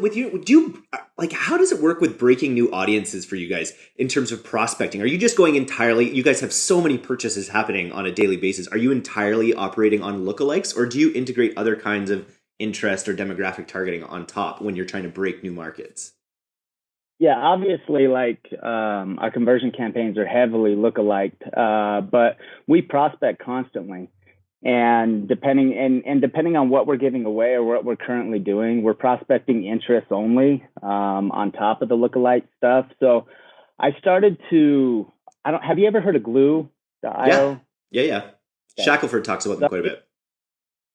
with you do you like how does it work with breaking new audiences for you guys in terms of prospecting? Are you just going entirely you guys have so many purchases happening on a daily basis. Are you entirely operating on lookalikes or do you integrate other kinds of interest or demographic targeting on top when you're trying to break new markets? Yeah obviously like um, our conversion campaigns are heavily lookalike uh, but we prospect constantly and depending and, and depending on what we're giving away or what we're currently doing we're prospecting interest only um, on top of the lookalike stuff. So i started to i don't have you ever heard of Glew yeah. Yeah yeah. Shackelford talks about them quite a bit.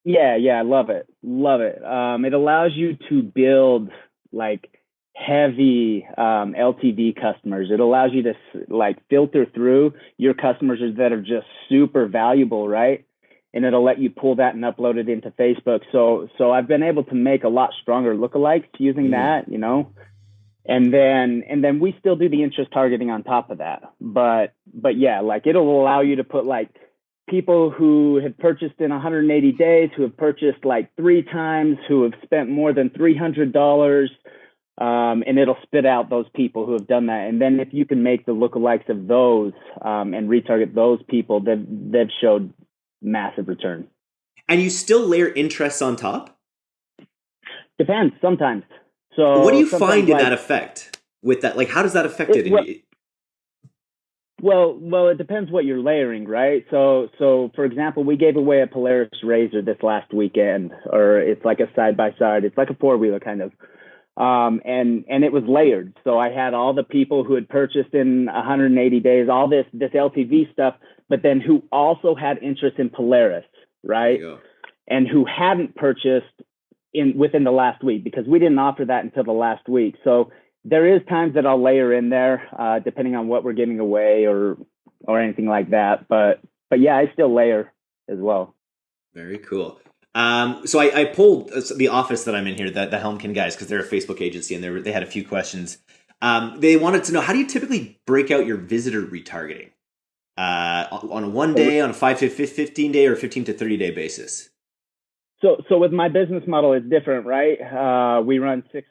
Yeah yeah i love it. Love it. Um, it allows you to build like heavy um, ltv customers. It allows you to like filter through your customers that are just super valuable right and it'll let you pull that and upload it into Facebook. So so I've been able to make a lot stronger lookalikes using mm. that, you know. And then and then we still do the interest targeting on top of that. But but yeah, like it'll allow you to put like people who have purchased in 180 days, who have purchased like three times, who have spent more than $300. Um, and it'll spit out those people who have done that. And then if you can make the lookalikes of those um, and retarget those people, they've, they've showed massive return. And you still layer interest on top? Depends sometimes. So what do you find in like, that effect with that? Like, how does that affect it? it well, well, it depends what you're layering, right? So, so for example, we gave away a Polaris RZR this last weekend, or it's like a side by side. It's like a four wheeler kind of, um, and and it was layered. So I had all the people who had purchased in 180 days, all this this LTV stuff, but then who also had interest in Polaris, right? And who hadn't purchased in within the last week because we didn't offer that until the last week. So there is times that I'll layer in there, uh, depending on what we're giving away or or anything like that. But but yeah, I still layer as well. Very cool. Um, so I, I pulled uh, the office that I'm in here, the, the Helmkin guys, because they're a Facebook agency, and they, were, they had a few questions. Um, they wanted to know how do you typically break out your visitor retargeting? uh, on a one day, on a five to 15 day, or 15 to 30 day basis? So, so with my business model, it's different, right? Uh, we run six